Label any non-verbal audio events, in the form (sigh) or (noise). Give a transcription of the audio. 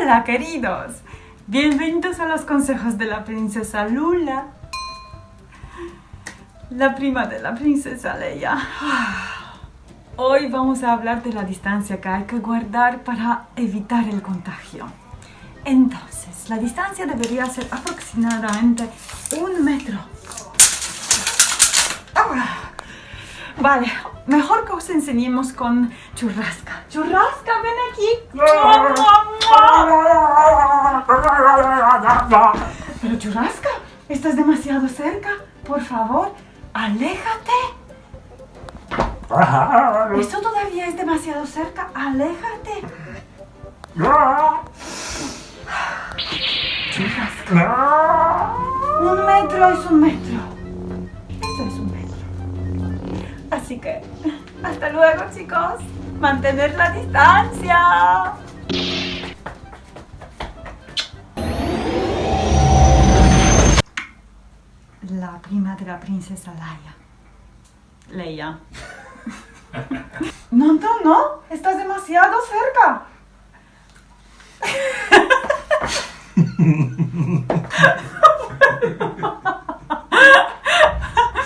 Hola, queridos. Bienvenidos a los consejos de la princesa Lula. La prima de la princesa Leia. Hoy vamos a hablar de la distancia que hay que guardar para evitar el contagio. Entonces, la distancia debería ser aproximadamente un metro. Ah, Vale, mejor que os enseñemos con churrasca. Churrasca, ven aquí. Pero churrasca, estás demasiado cerca. Por favor, aléjate. Esto todavía es demasiado cerca. Aléjate. Churrasca. Un metro es un metro. Esto es un metro. Así que, hasta luego, chicos. Mantener la distancia. La prima de la princesa Laia. Leia. (laughs) No, no, no. Estás demasiado cerca. (laughs)